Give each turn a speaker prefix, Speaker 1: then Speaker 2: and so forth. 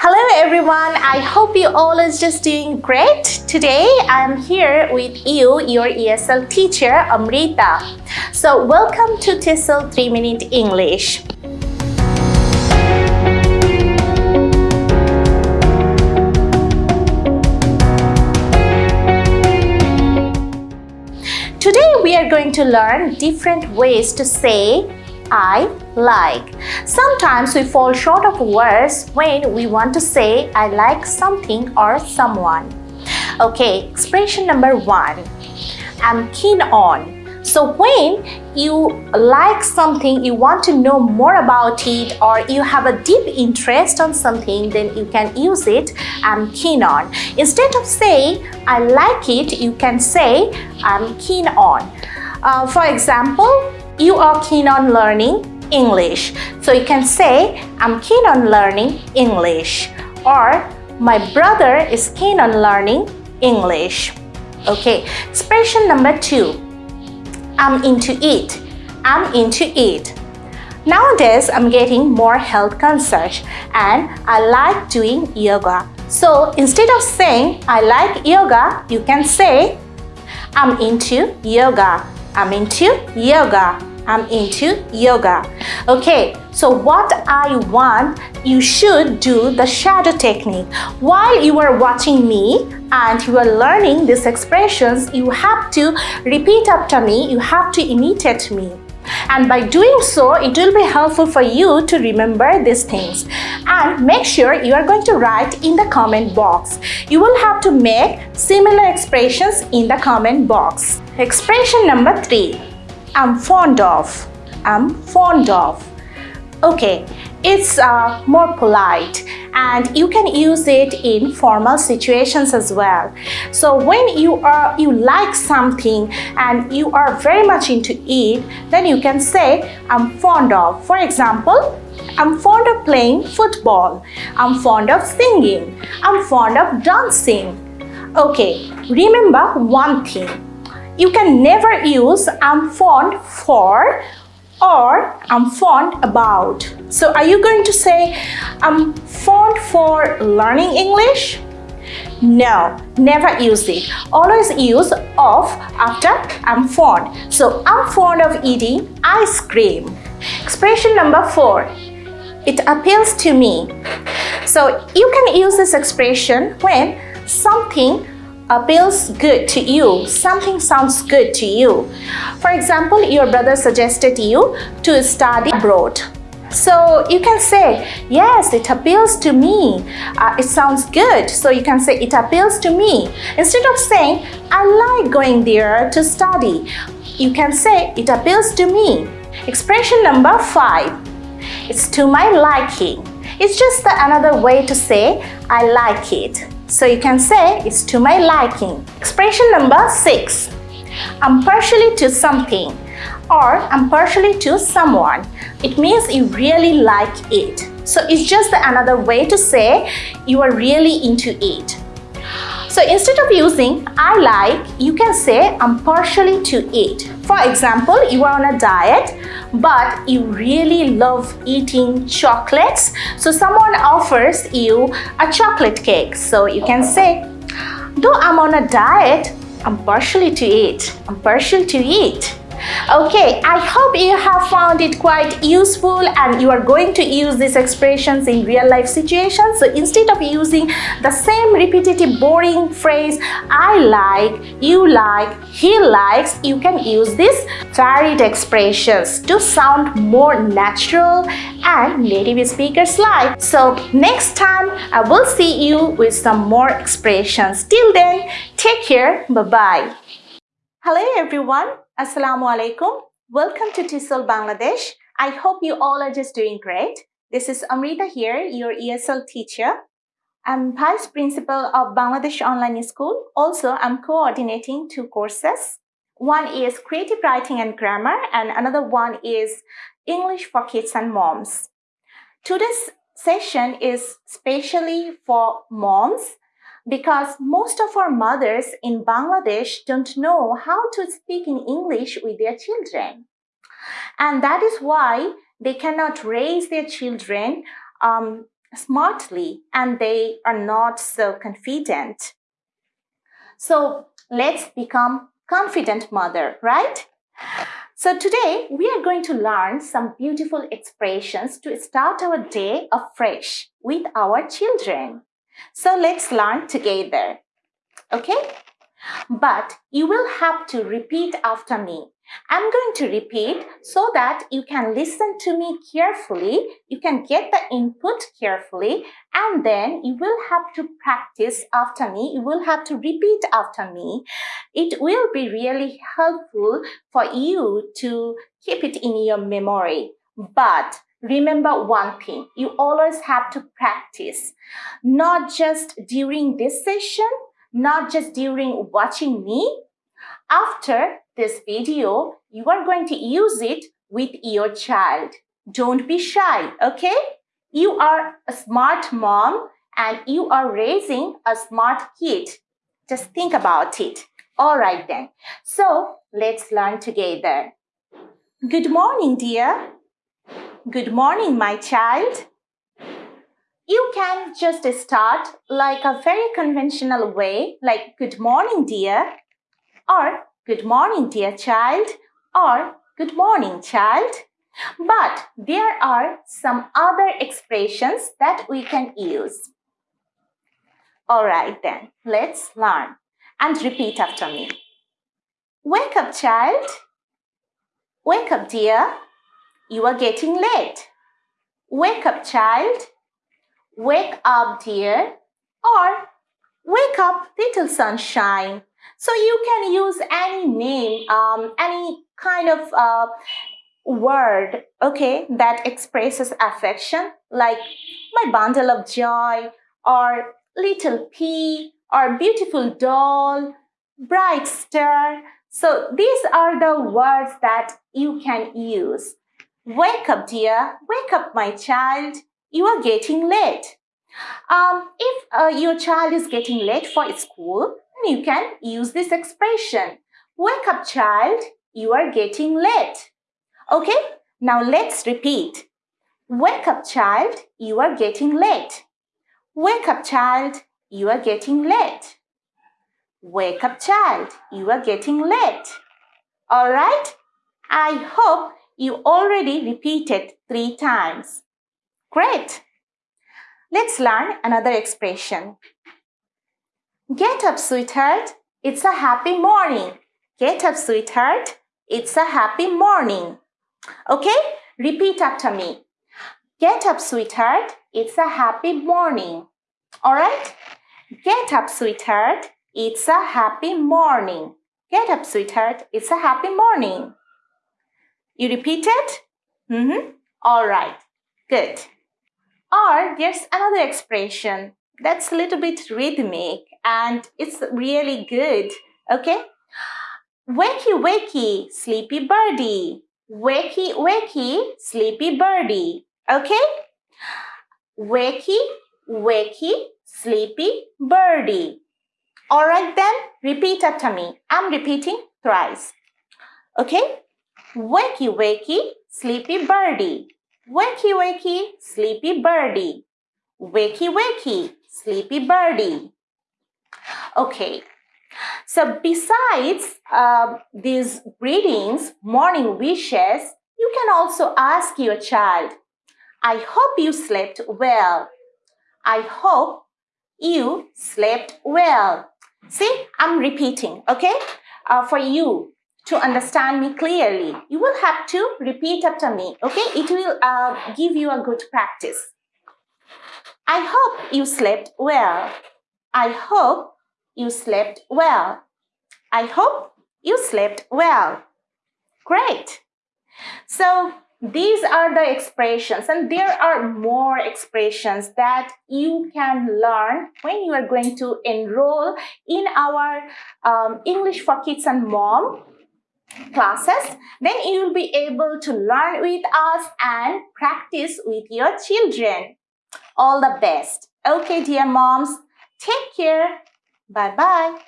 Speaker 1: Hello everyone, I hope you all is just doing great. Today I am here with you, your ESL teacher Amrita. So welcome to TESOL 3 Minute English. Today we are going to learn different ways to say I like. Sometimes we fall short of words when we want to say I like something or someone. Okay, expression number one. I'm keen on. So when you like something, you want to know more about it or you have a deep interest on something, then you can use it, I'm keen on. Instead of saying, I like it, you can say, I'm keen on. Uh, for example, you are keen on learning English. So you can say, I'm keen on learning English. Or, my brother is keen on learning English. Okay, expression number two. I'm into it. I'm into it. Nowadays, I'm getting more health conscious and I like doing yoga. So instead of saying I like yoga, you can say I'm into yoga. I'm into yoga. I'm into yoga. Okay, so what I want, you should do the shadow technique. While you are watching me and you are learning these expressions, you have to repeat after me, you have to imitate me. And by doing so, it will be helpful for you to remember these things. And make sure you are going to write in the comment box. You will have to make similar expressions in the comment box. Expression number three. I'm fond of. I'm fond of. Okay, it's uh, more polite and you can use it in formal situations as well. So when you are you like something and you are very much into it, then you can say I'm fond of. For example, I'm fond of playing football. I'm fond of singing. I'm fond of dancing. Okay, remember one thing you can never use I'm fond for or I'm fond about. So are you going to say I'm fond for learning English? No, never use it. Always use of after I'm fond. So I'm fond of eating ice cream. Expression number four. It appeals to me. So you can use this expression when something appeals good to you, something sounds good to you. For example, your brother suggested you to study abroad. So you can say, yes, it appeals to me. Uh, it sounds good. So you can say, it appeals to me. Instead of saying, I like going there to study, you can say, it appeals to me. Expression number five, it's to my liking. It's just another way to say, I like it. So you can say it's to my liking. Expression number six. I'm partially to something or I'm partially to someone. It means you really like it. So it's just another way to say you are really into it. So instead of using I like, you can say I'm partially to it. For example, you are on a diet, but you really love eating chocolates. So someone offers you a chocolate cake. So you can say, though I'm on a diet, I'm partially to eat. I'm partial to eat. Okay, I hope you have found it quite useful and you are going to use these expressions in real life situations. So instead of using the same repetitive boring phrase, I like, you like, he likes, you can use these varied expressions to sound more natural and native speakers like. So next time I will see you with some more expressions. Till then, take care. Bye-bye. Hello everyone. Assalamu alaikum. Welcome to TESOL Bangladesh. I hope you all are just doing great. This is Amrita here, your ESL teacher. I'm Vice Principal of Bangladesh Online School. Also, I'm coordinating two courses. One is Creative Writing and Grammar and another one is English for Kids and Moms. Today's session is specially for moms because most of our mothers in Bangladesh don't know how to speak in English with their children. And that is why they cannot raise their children um, smartly and they are not so confident. So let's become confident mother, right? So today we are going to learn some beautiful expressions to start our day afresh with our children. So let's learn together. Okay? But you will have to repeat after me. I'm going to repeat so that you can listen to me carefully, you can get the input carefully, and then you will have to practice after me, you will have to repeat after me. It will be really helpful for you to keep it in your memory. But remember one thing, you always have to practice, not just during this session, not just during watching me. After this video, you are going to use it with your child. Don't be shy, okay? You are a smart mom and you are raising a smart kid. Just think about it. All right then. So let's learn together. Good morning, dear. Good morning, my child. You can just start like a very conventional way, like good morning, dear, or good morning, dear child, or good morning, child. But there are some other expressions that we can use. All right then, let's learn and repeat after me. Wake up, child. Wake up, dear. You are getting late. Wake up, child. Wake up, dear, or wake up, little sunshine. So you can use any name, um, any kind of uh, word, okay, that expresses affection, like my bundle of joy, or little pea, or beautiful doll, bright star. So these are the words that you can use. Wake up, dear. Wake up, my child you are getting late. Um, if uh, your child is getting late for school, you can use this expression. Wake up, child, you are getting late. Okay, now let's repeat. Wake up, child, you are getting late. Wake up, child, you are getting late. Wake up, child, you are getting late. All right? I hope you already repeated three times. Great! Let's learn another expression. Get up, sweetheart. It's a happy morning. Get up, sweetheart. It's a happy morning. Okay? Repeat after me. Get up, sweetheart. It's a happy morning. Alright? Get up, sweetheart. It's a happy morning. Get up, sweetheart. It's a happy morning. You repeat it? Mm-hmm. Alright. Good. Or there's another expression that's a little bit rhythmic and it's really good. Okay? Wakey, wakey, sleepy birdie. Wakey, wakey, sleepy birdie. Okay? Wakey, wakey, sleepy birdie. Alright then, repeat after me. I'm repeating thrice. Okay? Wakey, wakey, sleepy birdie. Wakey, wakey, sleepy birdie. Wakey, wakey, sleepy birdie. Okay, so besides uh, these greetings, morning wishes, you can also ask your child, I hope you slept well. I hope you slept well. See, I'm repeating, okay? Uh, for you, to understand me clearly. You will have to repeat after me, okay? It will uh, give you a good practice. I hope you slept well. I hope you slept well. I hope you slept well. Great. So these are the expressions and there are more expressions that you can learn when you are going to enroll in our um, English for Kids and Mom classes, then you will be able to learn with us and practice with your children. All the best. Okay, dear moms, take care. Bye-bye.